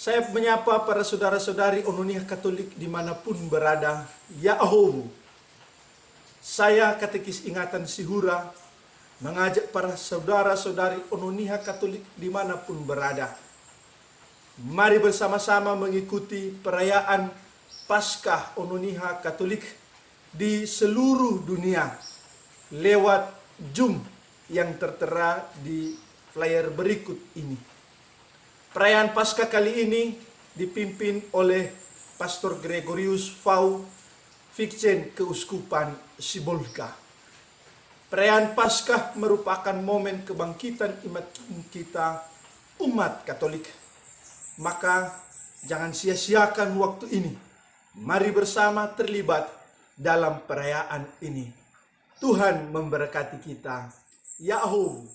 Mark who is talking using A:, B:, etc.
A: Saya menyapa para saudara-saudari Ononia Katolik di mana pun berada. Ya Ahomu. Saya katekis ingatan Sihura mengajak para saudara-saudari Ononia Katolik di mana pun berada. Mari bersama-sama mengikuti perayaan Paskah Ononiha Katolik di seluruh dunia lewat Zoom yang tertera di flyer berikut ini. Perayaan Paskah kali ini dipimpin oleh Pastor Gregorius Fau Fikcen Keuskupan Sibolga. Perayaan Paskah merupakan momen kebangkitan iman kita umat Katolik. Maka jangan sia-siakan waktu ini. Mari bersama terlibat dalam perayaan ini. Tuhan memberkati kita. Yahoo!